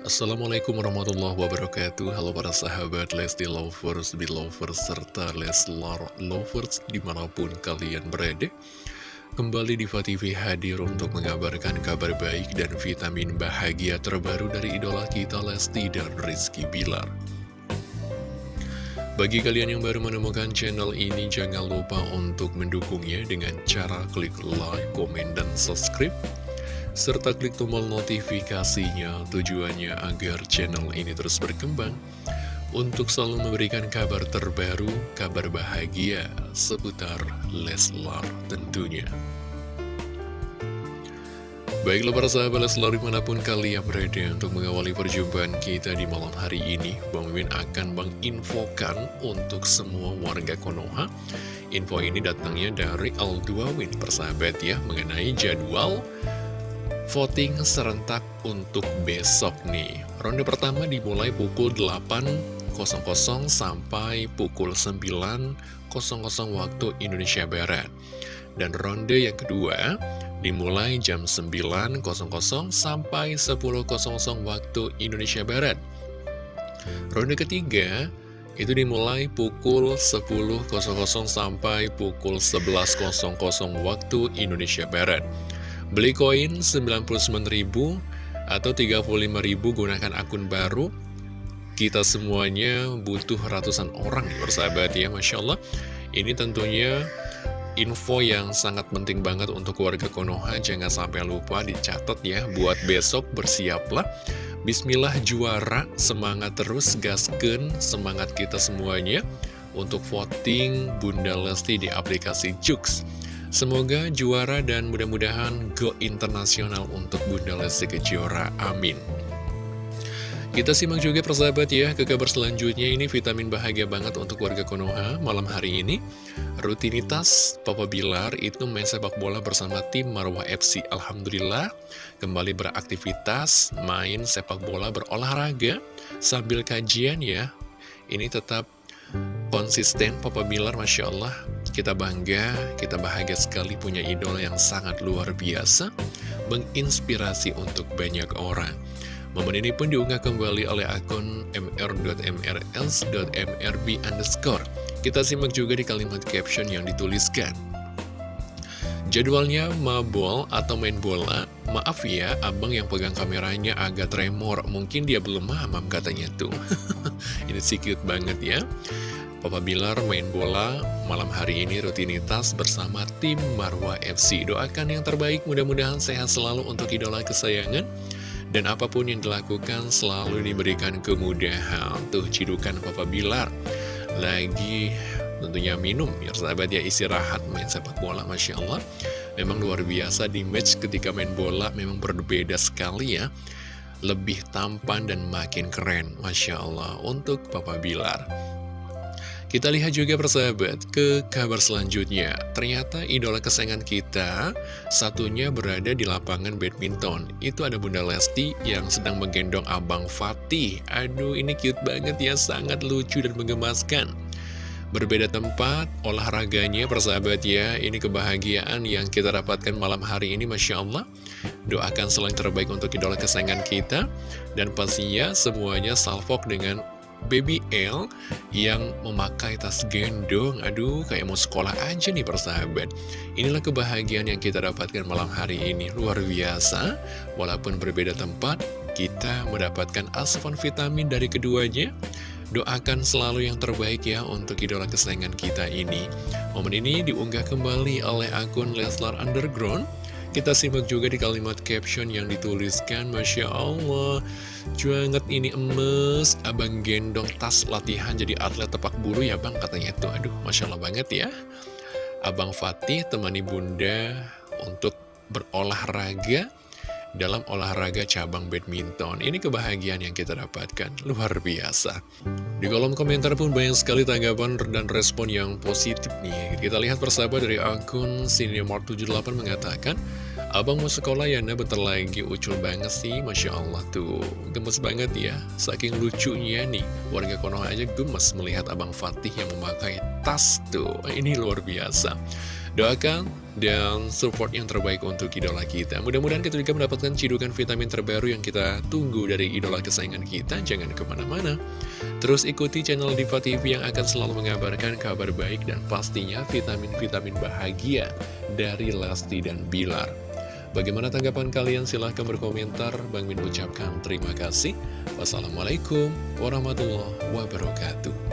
Assalamualaikum warahmatullahi wabarakatuh. Halo para sahabat Lesti Lovers, Belovers, serta Leslar Lovers di mana pun kalian berada. Kembali di TV hadir untuk mengabarkan kabar baik dan vitamin bahagia terbaru dari idola kita Lesti dan Rizky Bilar. Bagi kalian yang baru menemukan channel ini, jangan lupa untuk mendukungnya dengan cara klik like, komen, dan subscribe serta klik tombol notifikasinya tujuannya agar channel ini terus berkembang untuk selalu memberikan kabar terbaru, kabar bahagia seputar Leslar tentunya. Baiklah para sahabat Leslar di mana pun kalian berada untuk mengawali perjumpaan kita di malam hari ini Bang Mimin akan menginfokan untuk semua warga Konoha Info ini datangnya dari Alduawin persahabat ya mengenai jadwal voting serentak untuk besok nih. Ronde pertama dimulai pukul 8.00 sampai pukul 9.00 waktu Indonesia Barat. Dan ronde yang kedua dimulai jam 9.00 sampai 10.00 waktu Indonesia Barat. Ronde ketiga itu dimulai pukul 10.00 sampai pukul 11.00 waktu Indonesia Barat. Beli koin 99.000 atau 35.000 gunakan akun baru. Kita semuanya butuh ratusan orang persahabat ya Masya Allah. Ini tentunya info yang sangat penting banget untuk warga Konoha. Jangan sampai lupa dicatat ya Buat besok bersiaplah. Bismillah juara Semangat terus gasken Semangat kita semuanya. Untuk voting Bunda Lesti di aplikasi Jux Semoga juara dan mudah-mudahan go internasional untuk Bunda Lesti Kejora. Amin. Kita simak juga persahabat ya ke kabar selanjutnya ini vitamin bahagia banget untuk warga Konoha malam hari ini. Rutinitas Papa Bilar itu main sepak bola bersama tim Marwah FC. Alhamdulillah kembali beraktivitas main sepak bola berolahraga sambil kajian ya. Ini tetap konsisten Papa Bilar Masya Allah kita bangga, kita bahagia sekali punya idola yang sangat luar biasa, menginspirasi untuk banyak orang. Momen ini pun diunggah kembali oleh akun mr.mrls.mrb underscore. Kita simak juga di kalimat caption yang dituliskan. Jadwalnya mabol atau main bola, maaf ya, abang yang pegang kameranya agak tremor, mungkin dia belum mamam katanya tuh. ini sih cute banget ya. Papa Bilar main bola malam hari ini rutinitas bersama tim Marwah FC. Doakan yang terbaik, mudah-mudahan sehat selalu untuk idola kesayangan. Dan apa pun yang dilakukan selalu diberikan kemudahan. Tuh cidukan Papa Bilar. Lagi tentunya minum, ya sahabat ya istirahat main sepak bola, Masya Allah. Memang luar biasa di match ketika main bola, memang berbeda sekali ya. Lebih tampan dan makin keren, Masya Allah, untuk Papa Bilar. Kita lihat juga persahabat ke kabar selanjutnya. Ternyata idola kesayangan kita satunya berada di lapangan badminton. Itu ada Bunda Lesti yang sedang menggendong Abang Fatih. Aduh ini cute banget ya, sangat lucu dan menggemaskan. Berbeda tempat, olahraganya persahabat ya, ini kebahagiaan yang kita dapatkan malam hari ini Masya Allah. Doakan selain terbaik untuk idola kesayangan kita, dan pastinya semuanya salvok dengan Baby L yang memakai tas gendong. Aduh kayak mau sekolah aja nih persahabat. Inilah kebahagiaan yang kita dapatkan malam hari ini. Luar biasa. Walaupun berbeda tempat Kita mendapatkan asupan vitamin dari keduanya. Doakan selalu yang terbaik ya untuk idola kesayangan kita ini. Momen ini diunggah kembali oleh akun Leslar Underground kita simak juga di kalimat caption yang dituliskan Masya Allah Cuanget ini emes Abang gendong tas latihan jadi atlet tepak bulu ya bang Katanya itu. Aduh Masya Allah banget ya. Abang Fatih temani bunda untuk berolahraga dalam olahraga cabang badminton. Ini kebahagiaan yang kita dapatkan, luar biasa. Di kolom komentar pun banyak sekali tanggapan dan respon yang positif nih. Kita lihat persahabat dari akun Cinemart78 mengatakan, Abang mau sekolah ya, nah bentar lagi ucul banget sih, Masya Allah tuh. Gemes banget ya, saking lucunya nih. Warga Konoha aja gemes melihat Abang Fatih yang memakai tas tuh. Ini luar biasa. Doakan dan support yang terbaik untuk idola kita. Mudah-mudahan kita juga mendapatkan cidukan vitamin terbaru yang kita tunggu dari idola kesayangan kita. Jangan ke mana-mana. Terus ikuti channel Diva TV yang akan selalu mengabarkan kabar baik dan pastinya vitamin-vitamin bahagia dari Lesti dan Bilar. Bagaimana tanggapan kalian? Silahkan berkomentar. Bang Min ucapkan terima kasih. Wassalamualaikum warahmatullahi wabarakatuh.